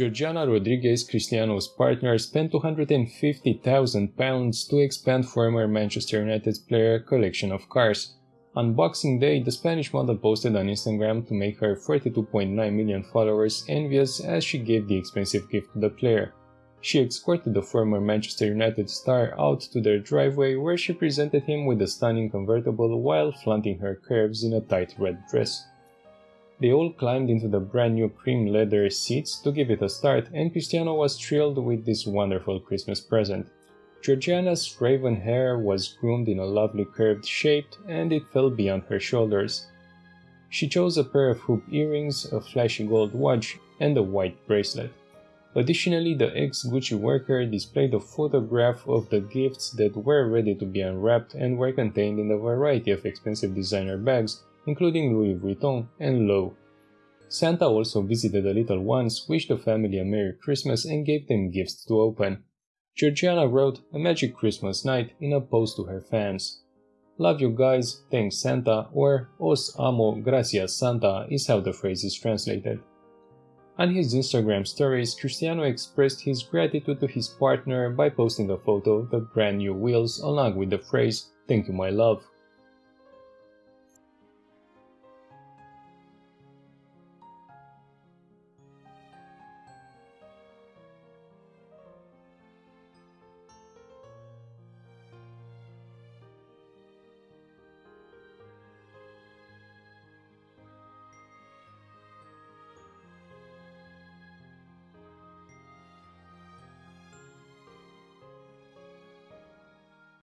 Georgina Rodriguez, Cristiano's partner, spent £250,000 to expand former Manchester United player collection of cars. On Boxing Day, the Spanish model posted on Instagram to make her 42.9 million followers envious as she gave the expensive gift to the player. She escorted the former Manchester United star out to their driveway where she presented him with a stunning convertible while flaunting her curves in a tight red dress. They all climbed into the brand new cream leather seats to give it a start, and Cristiano was thrilled with this wonderful Christmas present. Georgina's raven hair was groomed in a lovely curved shape, and it fell beyond her shoulders. She chose a pair of hoop earrings, a flashy gold watch, and a white bracelet. Additionally, the ex-Gucci worker displayed a photograph of the gifts that were ready to be unwrapped and were contained in a variety of expensive designer bags, including Louis Vuitton and Loewe. Santa also visited the little ones, wished the family a Merry Christmas and gave them gifts to open. Georgina wrote a magic Christmas night in a post to her fans. Love you guys, thanks Santa, or Os amo, gracias Santa is how the phrase is translated. On his Instagram stories, Cristiano expressed his gratitude to his partner by posting a photo of the brand new wheels along with the phrase, Thank you my love.